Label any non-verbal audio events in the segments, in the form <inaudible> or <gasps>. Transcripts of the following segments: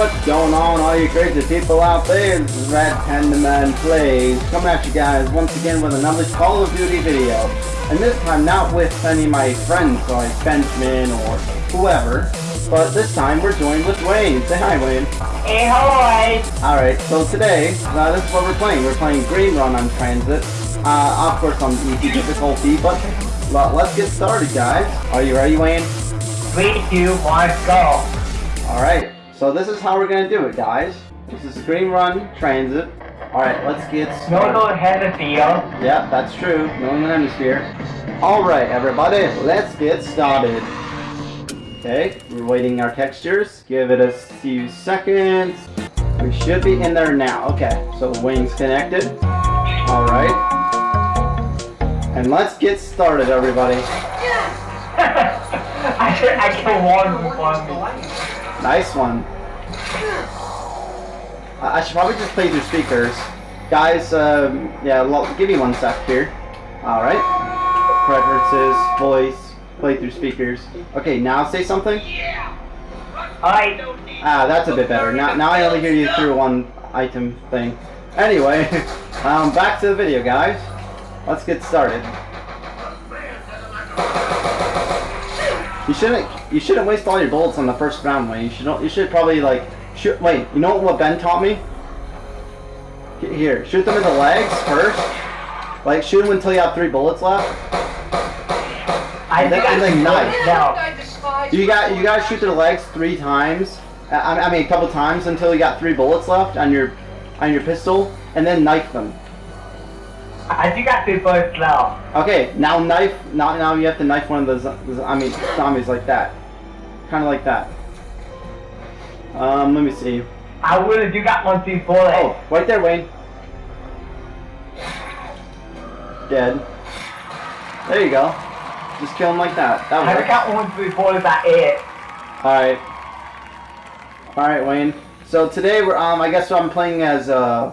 What's going on, all you crazy people out there? This is Red Panda Man Plays, coming at you guys once again with another Call of Duty video. And this time not with any of my friends like Benjamin or whoever, but this time we're joined with Wayne. Say hi, Wayne. Hey, hi! Alright, so today, uh, this is what we're playing. We're playing Green Run on TranZit. Uh, of course on easy difficulty, but let's get started, guys. Are you ready, Wayne? Three, two, one, go! Alright, so this is how we're gonna do it, guys. This is Green Run TranZit. Alright, let's get started. No, no, hemisphere. Yeah, that's true. Northern Hemisphere. Alright, everybody, let's get started. Okay, we're waiting our textures. Give it a few seconds. We should be in there now. Okay, so wings connected. Alright. And let's get started, everybody. <laughs> I should, I can one one. Nice one. I I should probably just play through speakers. Guys, um, yeah, lo- give me one sec here. Alright. Preferences, voice, play through speakers. Okay, now say something. Alright. Ah, that's a bit better. Now, now I only hear you through one item thing. Anyway, <laughs> um, back to the video, guys. Let's get started. You shouldn't. You shouldn't waste all your bullets on the first round, Wayne. You should. You should probably like. Shoot. Wait. You know what Ben taught me? Get Here, shoot them in the legs first. Like shoot them until you have three bullets left. I And then- think and I then can knife. now. You got. You got to shoot their legs three times. I, I mean, a couple times until you got three bullets left on your on your pistol, and then knife them. I think I can first now. Okay, now knife. Now, now you have to knife one of those. I mean, zombies like that, kind of like that. Um, let me see. I would have you got one, two, four. Oh, right there, Wayne. Dead. There you go. Just kill him like that. That I works. got one, two, four. Is that it? All right. All right, Wayne. So today we're um. I guess I'm playing as uh.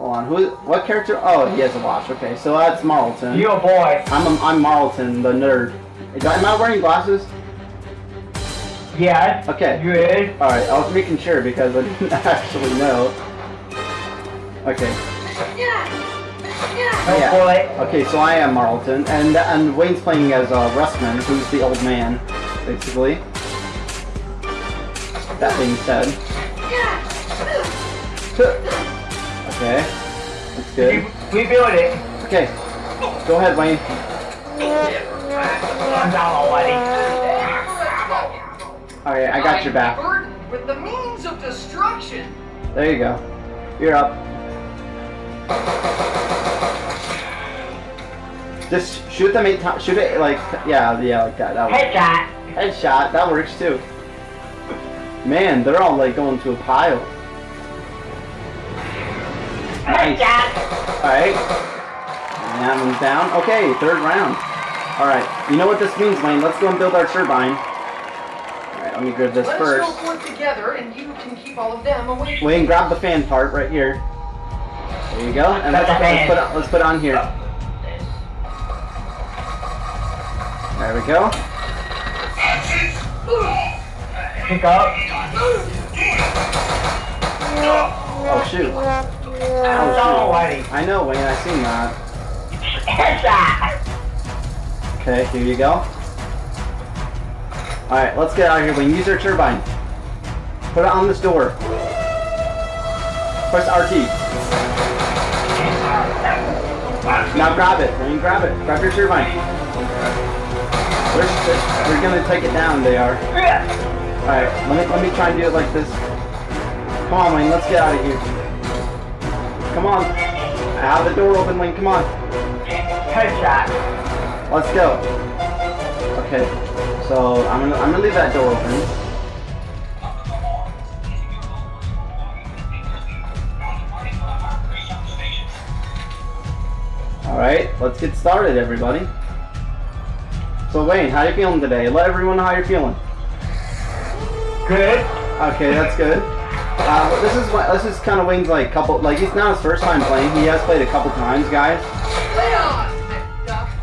Hold on. Who? What character? Oh, he has a watch. Okay, so that's Marlton. You a boy. I'm I'm Marlton, the nerd. Is- Am I wearing glasses? Yeah. Okay. You is. All right. I was making sure because I didn't <laughs> actually know. Okay. No Yeah. boy. Okay, so I am Marlton, and and Wayne's playing as uh, Russman, who's the old man, basically. That being said. <laughs> Okay. That's We, good. we built it. Okay. Go ahead, Wayne. I'm down already. Alright, I got your back. With the means of destruction. There you go. You're up. Just shoot them eight times. Shoot it like, yeah, yeah, like that. That works. Headshot. Headshot, that works too. Man, they're all like going to a pile. Nice. Alright. And that one's down. Okay, third round. Alright, you know what this means, Wayne. Let's go and build our turbine. Alright, let me grab this Let first. go work together, and you can keep all of them away. Wayne, grab the fan part right here. There you go. And let's, let's put it, let's put on here. There we go. Pick up. Oh shoot. I'm down already. I know, Wayne. I seen that. Okay, here you go. Alright, let's get out of here, Wayne. Use your turbine. Put it on this door. Press RT. Now grab it. Wayne, grab it. Grab your turbine. We're, we're gonna take it down, they are. Alright, let me, let me try and do it like this. Come on, Wayne, let's get out of here. Come on. I have the door open, Wayne, come on. Headshot. Let's go. Okay, so I'm gonna I'm gonna leave that door open. All right, let's get started, everybody. So Wayne, how you feeling today? Let everyone know how you're feeling. Good. Okay, that's good. Uh, this is what this is kind of Wayne's like couple like it's not his first time playing. He has played a couple times, guys. Lay on, Duck.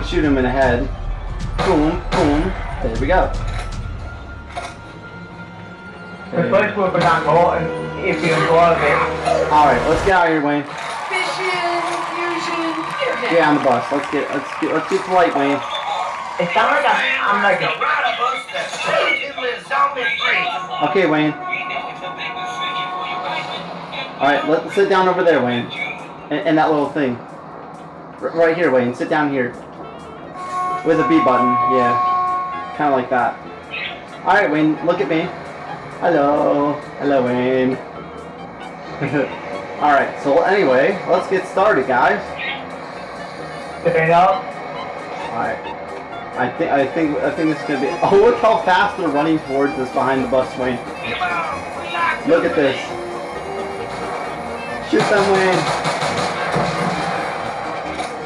can shoot him in the head. Boom, boom. There we go. The Okay. first will be important if you enjoy it. Alright, let's get out of here, Wayne. Fission, fusion, Get on the bus. Let's get let's get let's be polite, Wayne. It sounds like I'm, I'm like a Okay, Wayne. Alright, let's sit down over there, Wayne. In, in that little thing. R- right here, Wayne. Sit down here. With a B button, yeah. Kinda like that. Alright, Wayne, look at me. Hello. Hello, Wayne. <laughs> Alright, so anyway, let's get started, guys. You know. Alright. I think I think I think this is gonna be <laughs> Oh look how fast they're running towards us behind the bus, Wayne. Look at this. Shoot them, Wayne.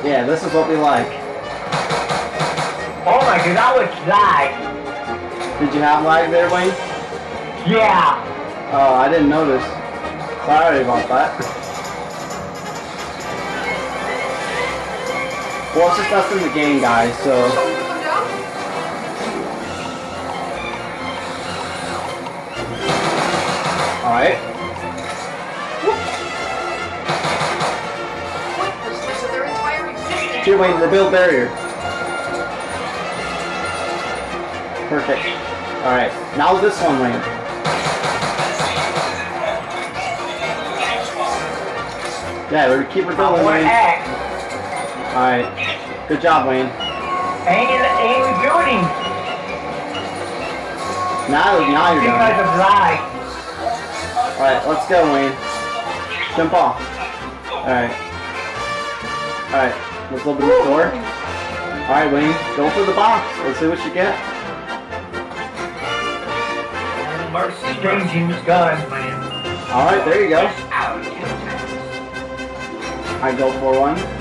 Yeah, this is what we like. Oh my god, that was lag. Did you have lag there, Wayne? Yeah. Oh, I didn't notice. Sorry about that. <laughs> Well, it's just us in the game, guys, so... Shall we put them down? Alright. Pointlessness of their entire. Here, Wayne, rebuild barrier. Perfect. Alright, now this one, Wayne. Yeah, we keep rebuilding, want Wayne. Alright. Good job, Wayne. Ain't, ain't rebuilding Now, now you're because done. of lag. Alright, let's go, Wayne. Jump off. Alright. Alright, let's open the door. Alright, Wayne, go for the box. Let's see what you get. Changing gun. Alright, there you go. I go for one.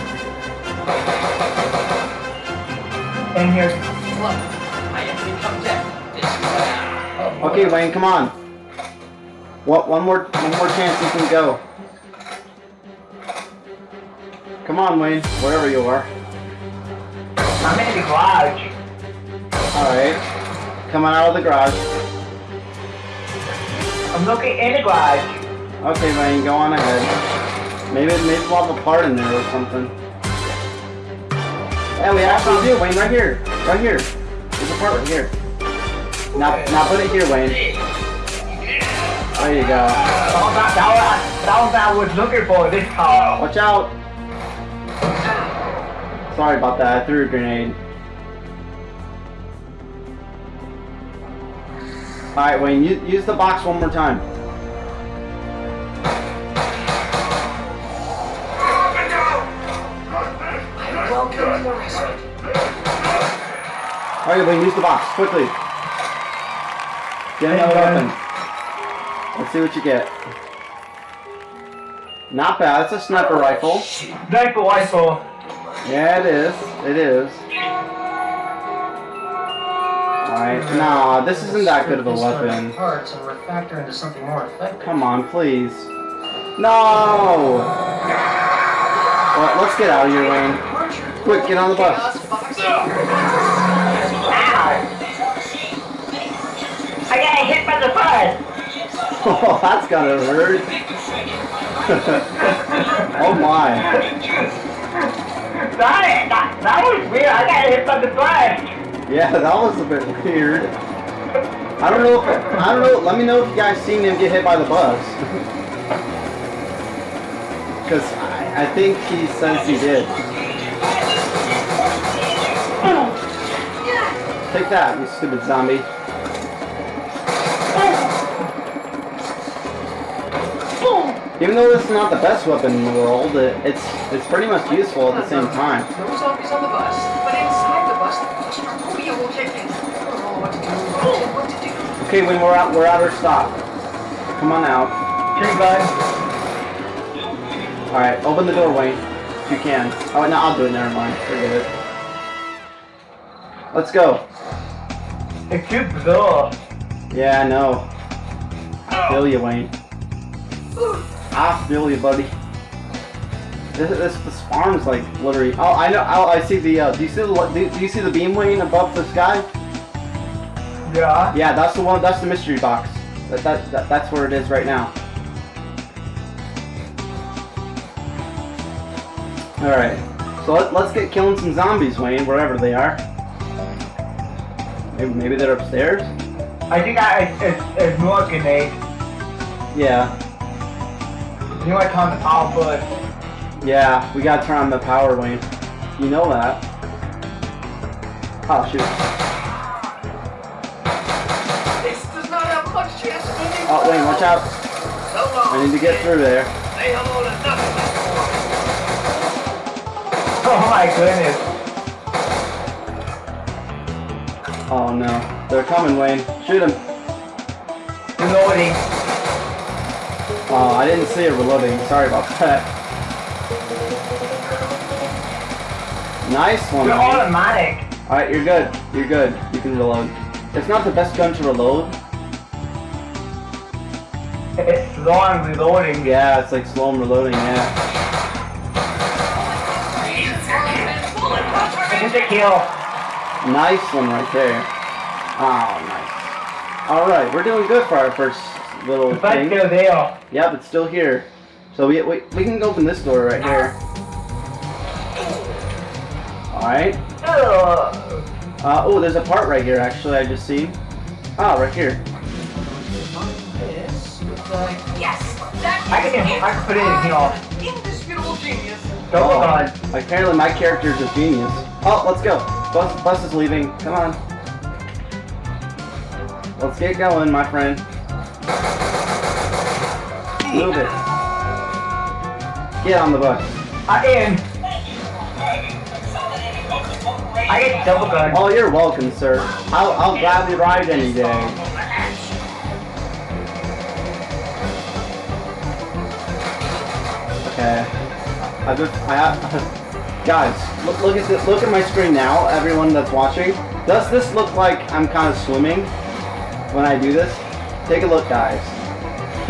And here's Look, I have become dead. Okay, Wayne, come on. What? One more, one more chance you can go. Come on, Wayne, wherever you are. I'm in the garage. All right, coming out of the garage. I'm looking in the garage. Okay, Wayne, go on ahead. Maybe, maybe we'll have a part in there or something. Yeah, we actually do, Wayne, right here, right here. There's a part right here. Now, now put it here, Wayne. There you go. That was, that, was, that was what I was looking for this car. Watch out! Sorry about that, I threw a grenade. Alright, Wayne, use, use the box one more time. I welcome the respite. Alright, Wayne, use the box, quickly. Get another weapon. Let's see what you get. Not bad, it's a sniper rifle. Sniper rifle. Yeah, it is. It is. Alright, nah, this isn't that good of a weapon. Parts and refactor into something more effective. Come on, please. No! Well, let's get out of here, Wayne. Quick, get on the bus. Ow. I got hit by the bus. Oh, that's gotta hurt. <laughs> oh my. That, that, that was weird. I got hit by the bus. Yeah, that was a bit weird. I don't know if I don't know. Let me know if you guys seen him get hit by the bus. <laughs> Because I, I think he says he did. Take that, you stupid zombie. Even though this is not the best weapon in the world, it, it's it's pretty much useful at the same time. No zombies on the bus, but inside the bus, claustrophobia will kick in. I don't know what to do, what to do. Okay, when we're out, we're at our stop. Come on out. Here, guys. All right, open the door, Wayne, if you can. Oh no, I'll do it. Never mind. Forget it. Let's go. It's too bizarre. Yeah, I know. I feel you, Wayne. I feel you, buddy. This, this, this farm's like literally. Oh, I know. Oh, I see the. Uh, do you see the? Do, do you see the beam Wayne above the sky? Yeah. Yeah, that's the one. That's the mystery box. That, that, that that's where it is right now. All right. So let, let's get killing some zombies, Wayne, wherever they are. Maybe, maybe they're upstairs. I think I it's, it's, it's more grenade. Yeah. You might turn the power but Yeah. We gotta turn on the power, Wayne. You know that. Oh shoot. This does not have much chance of winning. Oh Wayne, watch out. So long. I need to get through there. Say hello to nothing. oh my goodness. Oh no. They're coming, Wayne. Shoot them. Reloading. Oh, I didn't see it reloading. Sorry about that. Nice one. They're Wayne. automatic. Alright, you're good. You're good. You can reload. It's not the best gun to reload. It's slow and reloading. Yeah, it's like slow and reloading, yeah. It's a kill. Nice one right there. Oh, nice. Alright, we're doing good for our first little The fight's thing. still there. Yep, it's still here. So we, we, we can open this door right here. Alright. Ugh. Uh, oh, there's a part right here, actually, I just see. Oh, right here. This yes. That I can- I can put it in here. Indisputable genius. Double Oh, gun. Apparently my character is a genius. Oh, let's go. Bus, bus is leaving. Come on. Let's get going, my friend. Move it. Get on the bus. I in. I get double gun. Oh, you're welcome, sir. I'll, I'll gladly ride any day. Okay. I just, I have, <laughs> guys, look, look at this, look at my screen now, everyone that's watching. Does this look like I'm kind of swimming when I do this? Take a look, guys. <laughs>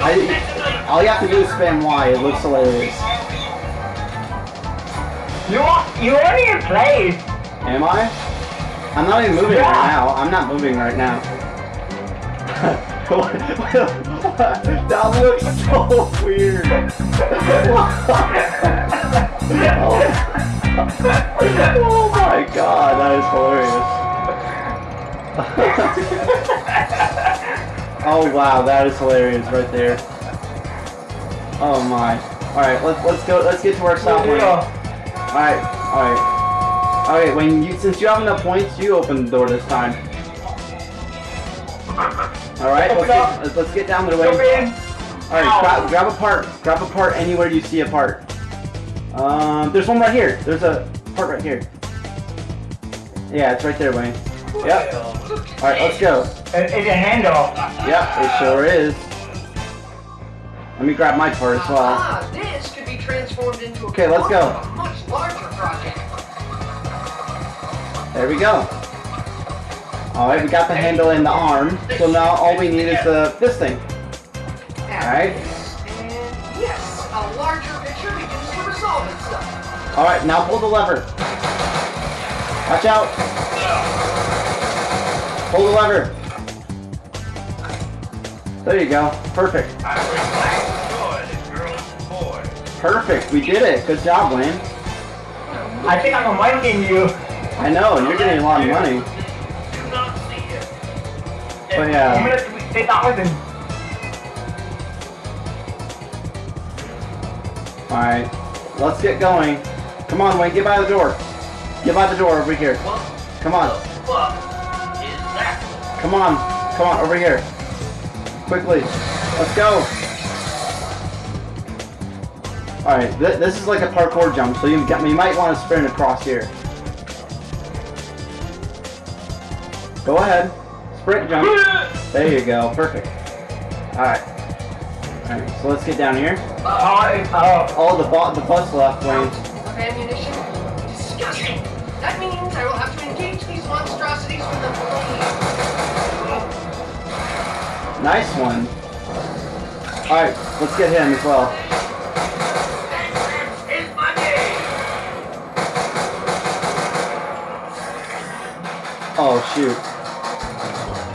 I, all you have to do is spam Y, it looks hilarious. You are, you only in place. Am I? I'm not even moving Yeah. right now. I'm not moving right now. <laughs> that looks so weird. <laughs> oh my god, that is hilarious. <laughs> oh wow, that is hilarious right there. Oh my. Alright, let's let's go let's get to our stop. Alright, alright. Okay, when you since you have enough points, you open the door this time. Alright, let's get, let's- let's get down the way. Alright, grab, grab a part. Grab a part anywhere you see a part. Um, there's one right here. There's a part right here. Yeah, it's right there, Wayne. Yep. Alright, let's go. It- It's a handle. Yep, it sure is. Let me grab my part as well. Ah, this could be transformed into a Okay, let's go. part of a much larger project. There we go. Alright, we got the handle and the arm. So now all we need is the this thing. Alright. Alright, now pull the lever. Watch out. Pull the lever. There you go. Perfect. Perfect. We did it. Good job, Wayne. I think I'm miking you. I know, and you're getting a lot of money. But yeah. gonna say thousand. Alright. Let's get going. Come on, Wayne. Get by the door. Get by the door over here. Come on. Come on. Come on, over here. Quickly. Let's go. Alright, th this is like a parkour jump, so you, got, you might want to sprint across here. Go ahead. Sprint jump. There you go. Perfect. Alright. Alright, so let's get down here. Oh, the, the bus left, Wayne ammunition? Disgusting! That means I will have to engage these monstrosities with the police. Nice one. Alright, let's get him as well. Oh, shoot.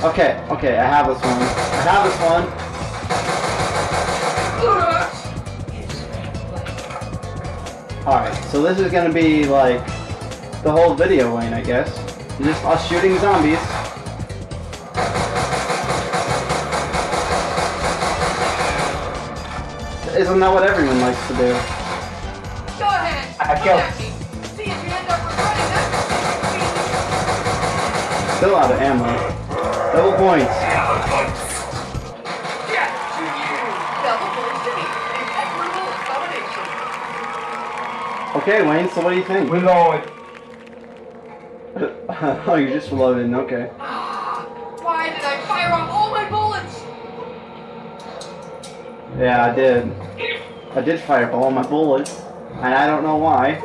Okay, okay, I have this one. I have this one. Alright, so this is gonna be like the whole video, Wayne, I guess. Just us shooting zombies. Isn't that what everyone likes to do? Go ahead. I come killed- at me. See if you end up regretting that. Still out of ammo. Double points. Okay, Wayne, so what do you think? Reload. <laughs> oh, you're just reloading, okay. <gasps> Why did I fire off all my bullets? Yeah, I did. I did fire up all my bullets, and I don't know why.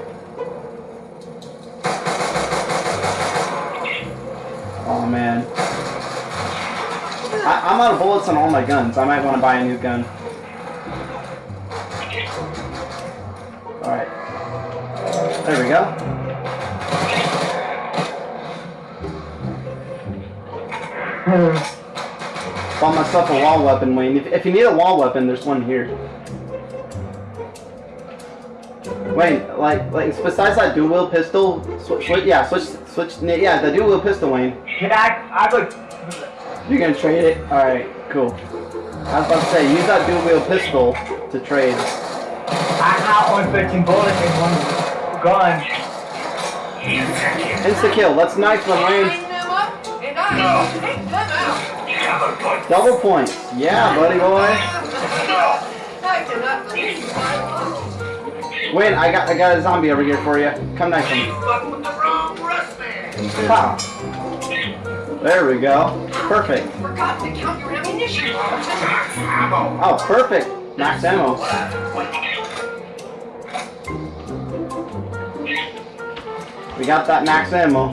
Oh man. I, I'm out of bullets on all my guns. I might want to buy a new gun. There we go. Hmm. Bought myself a wall weapon, Wayne. If, if you need a wall weapon, there's one here. Wayne, like, like besides that dual wield pistol, switch, switch, yeah, switch, switch, yeah, the dual wield pistol, Wayne. Can I? I would. You're gonna trade it? All right, cool. I was about to say, use that dual wield pistol to trade. I have only 13 bullets in one gun. Insta kill. That's nice one, Wayne. Line them up, and I will take them out. Double points. Yeah, buddy boy. I cannot believe my luck. Wayne, I got, I got a zombie over here for you. Come nice one. Pow. There we go. Perfect. Forgot to count your ammunition. Oh, perfect. Max ammo. We got that max ammo.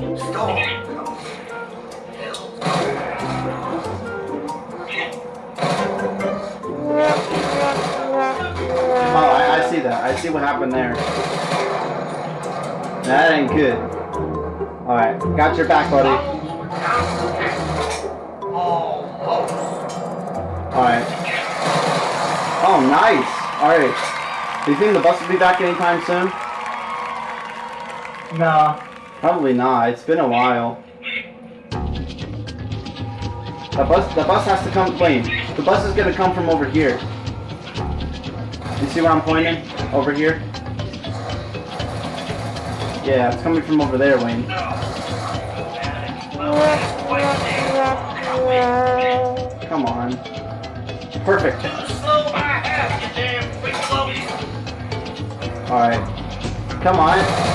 Oh, I, I see that. I see what happened there. That ain't good. Alright, got your back, buddy. Alright. Oh, nice. Alright. Do you think the bus will be back anytime soon? No. Probably not. It's been a while. The bus, the bus has to come. clean. the bus is gonna come from over here. You see where I'm pointing? Over here. Yeah, it's coming from over there, Wayne. Come on. Perfect. Alright. Come on.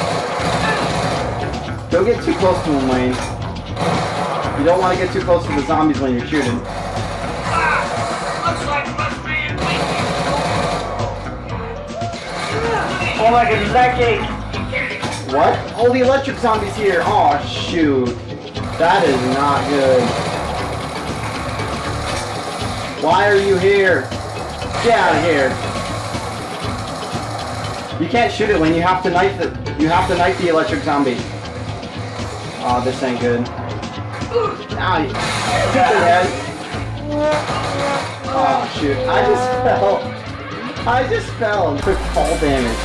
Don't get too close to him, Wayne. You don't want to get too close to the zombies when you're shooting. Oh my god, Lucky! What? All the electric zombies here. Oh, shoot. That is not good. Why are you here? Get out of here. You can't shoot it when you have to knife the you have to knife the electric zombie. Oh, this ain't good. Ow, you. Oh shoot, I just <laughs> fell. I just fell and took fall damage.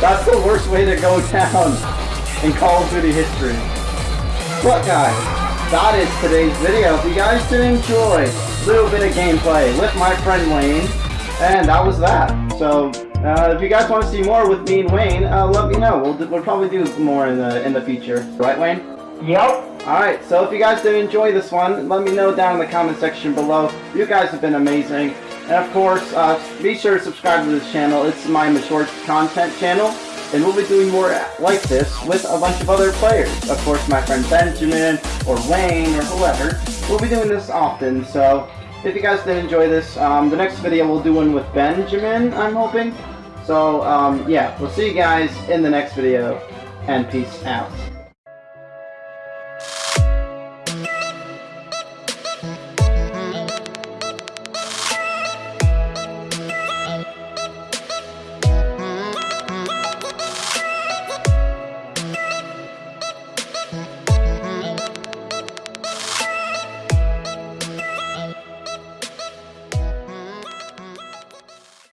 That's the worst way to go down in Call of Duty history. But guys, that is today's video. If you guys did enjoy a little bit of gameplay with my friend Wayne, and that was that. So uh, if you guys want to see more with me and Wayne, uh, let me know. We'll, we'll probably do more in the in the future. Right, Wayne? Yep. Alright, so if you guys did enjoy this one, let me know down in the comment section below. You guys have been amazing. And of course, uh, be sure to subscribe to this channel. It's my mature content channel. And we'll be doing more like this with a bunch of other players. Of course, my friend Benjamin, or Wayne, or whoever. We'll be doing this often, so if you guys did enjoy this, um, the next video we'll do one with Benjamin, I'm hoping. So, um, yeah, we'll see you guys in the next video, and peace out.